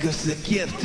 Because the gift.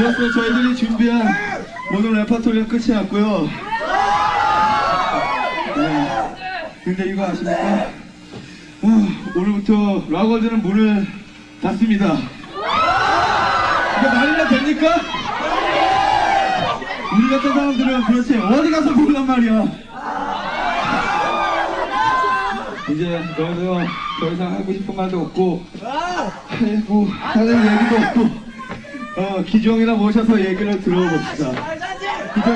이로써 저희들이 준비한 오늘 레파토리가 끝이 났고요. 네. 근데 이거 아십니까? 아, 오늘부터 락월드는 문을 닫습니다. 이거 말이나 됩니까? 우리 같은 사람들은 그렇지 어디 가서 볼란 말이야. 이제 너희도 더 이상 하고 싶은 말도 없고 아이고 하는 얘기도 없고 어 기종이나 모셔서 얘기를 들어봅시다. 기종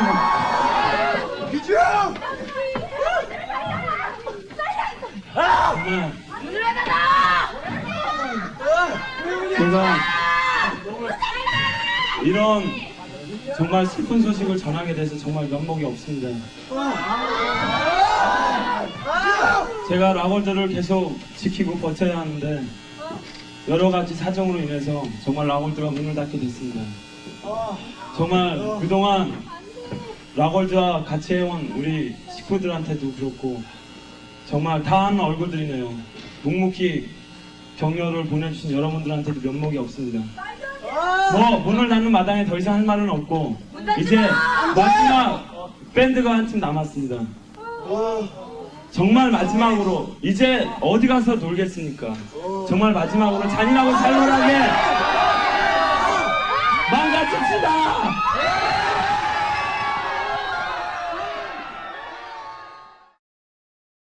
기종 제가 이런 정말 슬픈 소식을 전하게 돼서 정말 면목이 없습니다. 제가 라골드를 계속 지키고 버텨야 하는데 여러 가지 사정으로 인해서 정말 라골드가 문을 닫게 됐습니다. 정말 그동안 라골드와 같이 해온 우리 식구들한테도 그렇고 정말 다 아는 얼굴들이네요. 묵묵히 격려를 보내주신 여러분들한테도 면목이 없습니다. 뭐 문을 닫는 마당에 더 이상 할 말은 없고 이제 마지막 밴드가 한 팀 남았습니다. 정말 마지막으로 이제 어디 가서 놀겠습니까? 정말 마지막으로 잔인하고 살벌하게 망가집시다!